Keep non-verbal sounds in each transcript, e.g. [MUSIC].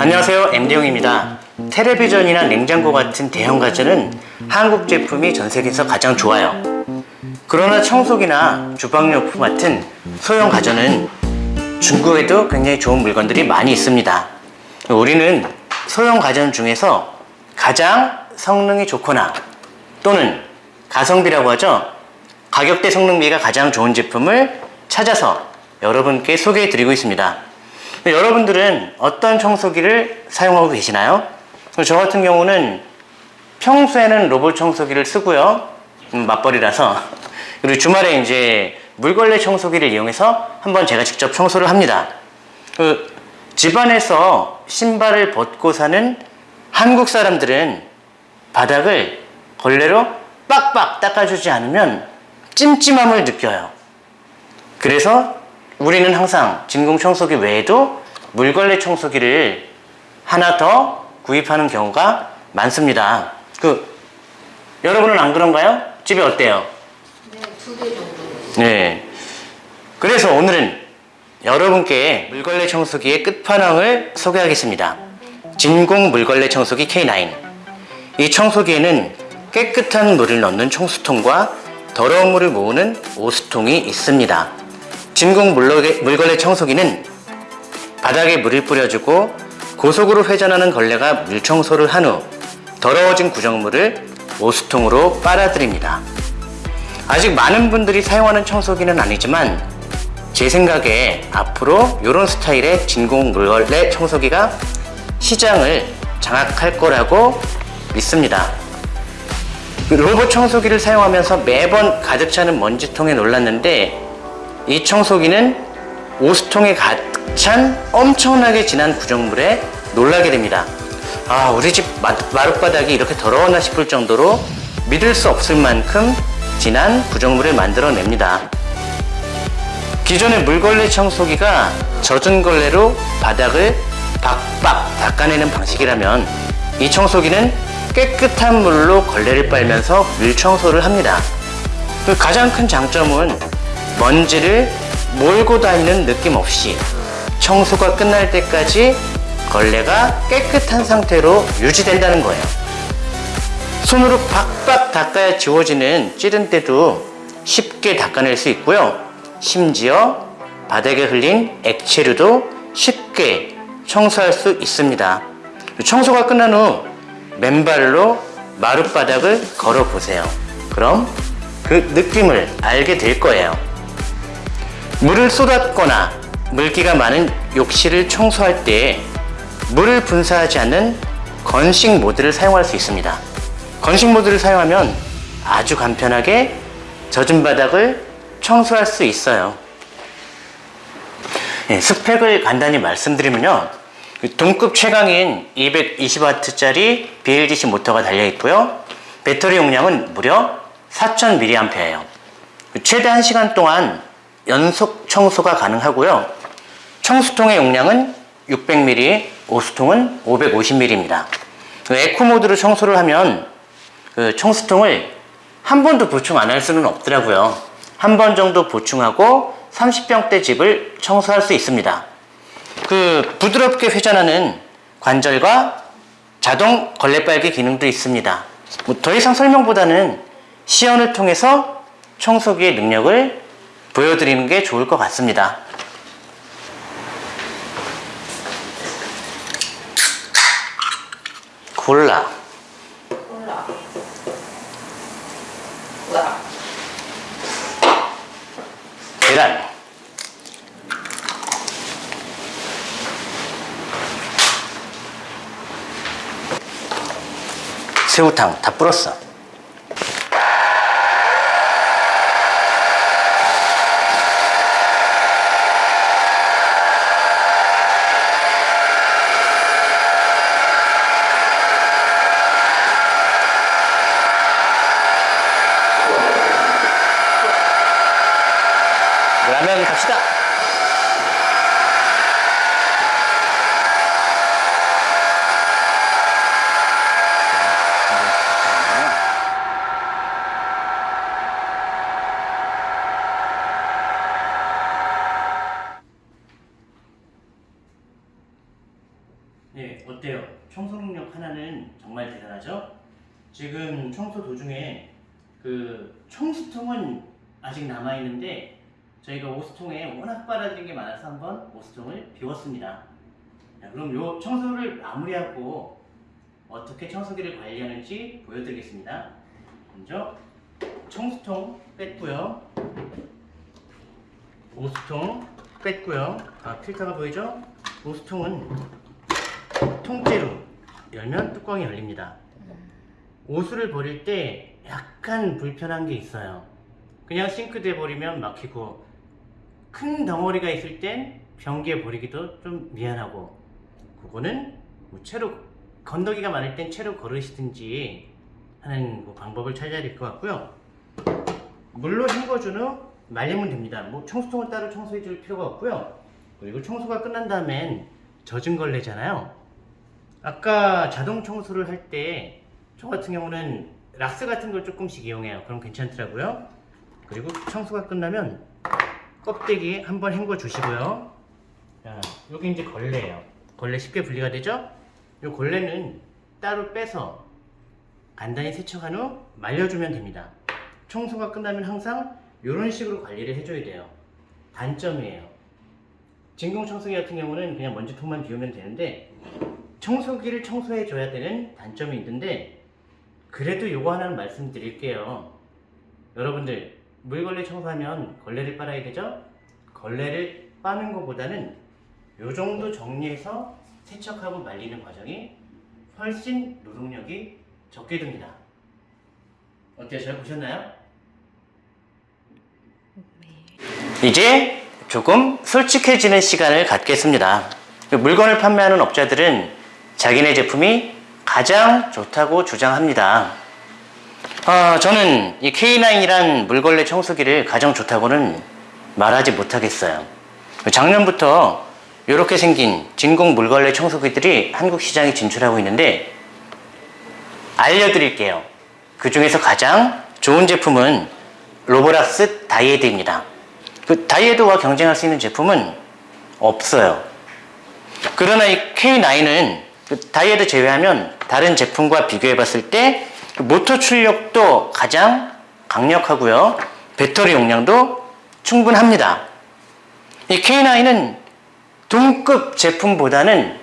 안녕하세요. MD용입니다. 텔레비전이나 냉장고 같은 대형 가전은 한국 제품이 전 세계에서 가장 좋아요. 그러나 청소기나 주방용품 같은 소형 가전은 중국에도 굉장히 좋은 물건들이 많이 있습니다. 우리는 소형 가전 중에서 가장 성능이 좋거나 또는 가성비라고 하죠. 가격대 성능비가 가장 좋은 제품을 찾아서 여러분께 소개해 드리고 있습니다 여러분들은 어떤 청소기를 사용하고 계시나요? 저 같은 경우는 평소에는 로봇 청소기를 쓰고요. 음, 맞벌이라서. [LAUGHS] 그리고 주말에 이제 물걸레 청소기를 이용해서 한번 제가 직접 청소를 합니다. 그 집안에서 신발을 벗고 사는 한국 사람들은 바닥을 걸레로 빡빡 닦아주지 않으면 찜찜함을 느껴요. 그래서 우리는 항상 진공 청소기 외에도 물걸레 청소기를 하나 더 구입하는 경우가 많습니다 그 여러분은 안 그런가요? 집에 어때요? 네, 두 개 정도. 네. 그래서 오늘은 여러분께 물걸레 청소기의 끝판왕을 소개하겠습니다. 진공 물걸레 청소기 K9. 이 청소기에는 깨끗한 물을 넣는 청수통과 더러운 물을 모으는 오수통이 있습니다. 진공 물걸레, 물걸레 청소기는 바닥에 물을 뿌려주고 고속으로 회전하는 걸레가 물 청소를 한 후 더러워진 구정물을 오수통으로 빨아들입니다. 아직 많은 분들이 사용하는 청소기는 아니지만 제 생각에 앞으로 이런 스타일의 진공 물걸레 청소기가 시장을 장악할 거라고 믿습니다. 그 로봇 청소기를 사용하면서 매번 가득 차는 먼지통에 놀랐는데 이 청소기는 오수통에 가득 찬 엄청나게 진한 구정물에 놀라게 됩니다. 아 우리 집 마- 마룻바닥이 이렇게 더러웠나 싶을 정도로 믿을 수 없을 만큼 진한 구정물을 만들어냅니다. 기존의 물걸레 청소기가 젖은 걸레로 바닥을 박박 닦아내는 방식이라면 이 청소기는 깨끗한 물로 걸레를 빨면서 물 청소를 합니다. 그 가장 큰 장점은 먼지를 몰고 다니는 느낌 없이 청소가 끝날 때까지 걸레가 깨끗한 상태로 유지된다는 거예요. 손으로 박박 닦아야 지워지는 찌른 때도 쉽게 닦아낼 수 있고요. 심지어 바닥에 흘린 액체류도 쉽게 청소할 수 있습니다. 청소가 끝난 후 맨발로 마룻바닥을 걸어 보세요. 그럼 그 느낌을 알게 될 거예요. 물을 쏟았거나 물기가 많은 욕실을 청소할 때 물을 분사하지 않는 건식 모드를 사용할 수 있습니다. 건식 모드를 사용하면 아주 간편하게 젖은 바닥을 청소할 수 있어요. 예, 스펙을 간단히 말씀드리면요. 그 동급 최강인 220W짜리 BLDC 모터가 달려 있고요. 배터리 용량은 무려 4000mAh예요. 최대 1시간 동안 연속 청소가 가능하고요. 청수통의 용량은 600ml, 오수통은 550ml입니다. 에코 모드로 청소를 하면 그 청수통을 한 번도 보충 안 할 수는 없더라고요. 한 번 정도 보충하고 30병대 집을 청소할 수 있습니다. 그 부드럽게 회전하는 관절과 자동 걸레 빨기 기능도 있습니다. 뭐 더 이상 설명보다는 시연을 통해서 청소기의 능력을 보여드리는 게 좋을 것 같습니다. 콜라. 콜라. 콜라. 계란 새우탕 다 불었어 라면 갑시다 예. 회사는 정말 대단하죠. 지금 청소 도중에 그 청수통은 아직 남아 있는데 저희가 오수통에 워낙 빨아들인 게 많아서 한번 오수통을 비웠습니다. 자, 그럼 요 청소를 마무리하고 어떻게 청소기를 관리하는지 보여드리겠습니다. 먼저 청수통 뺐고요. 오수통 뺐고요. 아, 필터가 보이죠? 오수통은 통째로 열면 뚜껑이 열립니다. 오수를 버릴 때 약간 불편한 게 있어요. 그냥 싱크대에 버리면 막히고 큰 덩어리가 있을 땐 변기에 버리기도 좀 미안하고 그거는 뭐 채로 건더기가 많을 땐 채로 걸으시든지 하는 뭐 방법을 찾아야 될 것 같고요. 물로 헹궈준 후 말리면 됩니다. 뭐 청소통을 따로 청소해 줄 필요가 없고요. 그리고 청소가 끝난 다음엔 젖은 걸레잖아요. 아까 자동 청소를 할 때 저 같은 경우는 락스 같은 걸 조금씩 이용해요. 그럼 괜찮더라고요. 그리고 청소가 끝나면 껍데기 한번 헹궈 주시고요. 자, 여기 이제 걸레예요. 걸레 쉽게 분리가 되죠? 이 걸레는 따로 빼서 간단히 세척한 후 말려주면 됩니다. 청소가 끝나면 항상 이런 식으로 관리를 해줘야 돼요. 단점이에요. 진공 청소기 같은 경우는 그냥 먼지통만 비우면 되는데 청소기를 청소해 줘야 되는 단점이 있는데 그래도 요거 하나는 말씀드릴게요. 여러분들 물걸레 청소하면 걸레를 빨아야 되죠? 걸레를 빠는 것보다는 요 정도 정리해서 세척하고 말리는 과정이 훨씬 노동력이 적게 듭니다. 어때요? 잘 보셨나요? 이제 조금 솔직해지는 시간을 갖겠습니다. 물건을 판매하는 업자들은 자기네 제품이 가장 좋다고 주장합니다. 아, 저는 이 K9이란 물걸레 청소기를 가장 좋다고는 말하지 못하겠어요. 작년부터 이렇게 생긴 진공 물걸레 청소기들이 한국 시장에 진출하고 있는데 알려드릴게요. 그 중에서 가장 좋은 제품은 로보락스 다이에드입니다. 그 다이에드와 경쟁할 수 있는 제품은 없어요. 그러나 이 K9은 그 다이에드 제외하면 다른 제품과 비교해 봤을 때그 모터 출력도 가장 강력하고요. 배터리 용량도 충분합니다. 이 K9은 동급 제품보다는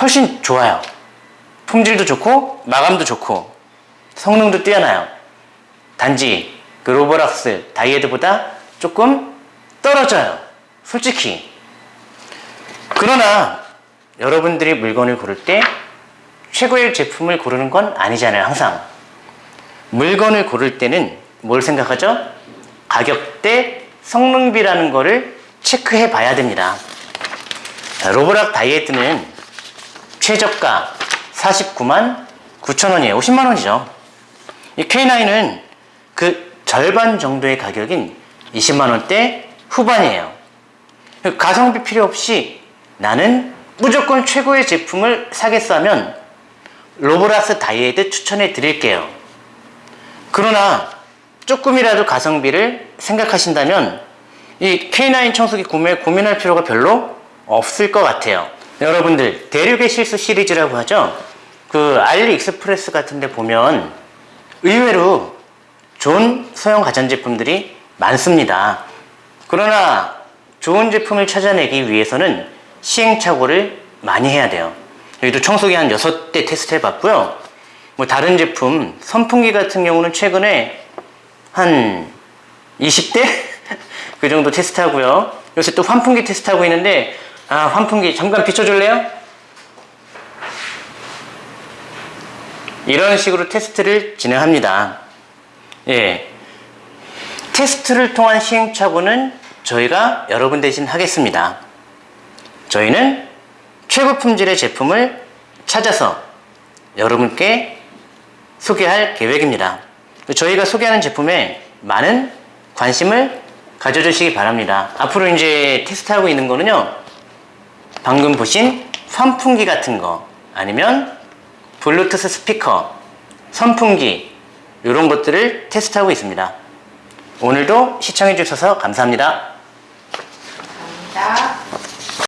훨씬 좋아요. 품질도 좋고 마감도 좋고 성능도 뛰어나요. 단지 그 로보락스 다이에드보다 조금 떨어져요. 솔직히. 그러나 여러분들이 물건을 고를 때 최고의 제품을 고르는 건 아니잖아요. 항상. 물건을 고를 때는 뭘 생각하죠? 가격대 성능비라는 거를 체크해 봐야 됩니다. 자, Roborock Dyad는 최저가 49만 9천 원이에요. 50만 원이죠. 이 K9은 그 절반 정도의 가격인 20만 원대 후반이에요. 가성비 필요 없이 나는 무조건 최고의 제품을 사겠어 하면 Roborock Dyad 추천해 드릴게요. 그러나 조금이라도 가성비를 생각하신다면 이 K9 청소기 구매 고민할 필요가 별로 없을 것 같아요. 여러분들 대륙의 실수 시리즈라고 하죠. 그 알리익스프레스 같은 데 보면 의외로 좋은 소형 가전제품들이 많습니다. 그러나 좋은 제품을 찾아내기 위해서는 시행착오를 많이 해야 돼요. 여기도 청소기 한 6대 테스트 해봤고요. 뭐 다른 제품, 선풍기 같은 경우는 최근에 한 20대? [LAUGHS] 그 정도 테스트하고요. 요새 또 환풍기 테스트하고 있는데 아 환풍기 잠깐 비춰줄래요? 이런 식으로 테스트를 진행합니다. 예. 테스트를 통한 시행착오는 저희가 여러분 대신 하겠습니다. 저희는 최고 품질의 제품을 찾아서 여러분께 소개할 계획입니다. 저희가 소개하는 제품에 많은 관심을 가져주시기 바랍니다. 앞으로 이제 테스트하고 있는 거는요. 방금 보신 선풍기 같은 거 아니면 블루투스 스피커, 선풍기 이런 것들을 테스트하고 있습니다. 오늘도 시청해 주셔서 감사합니다.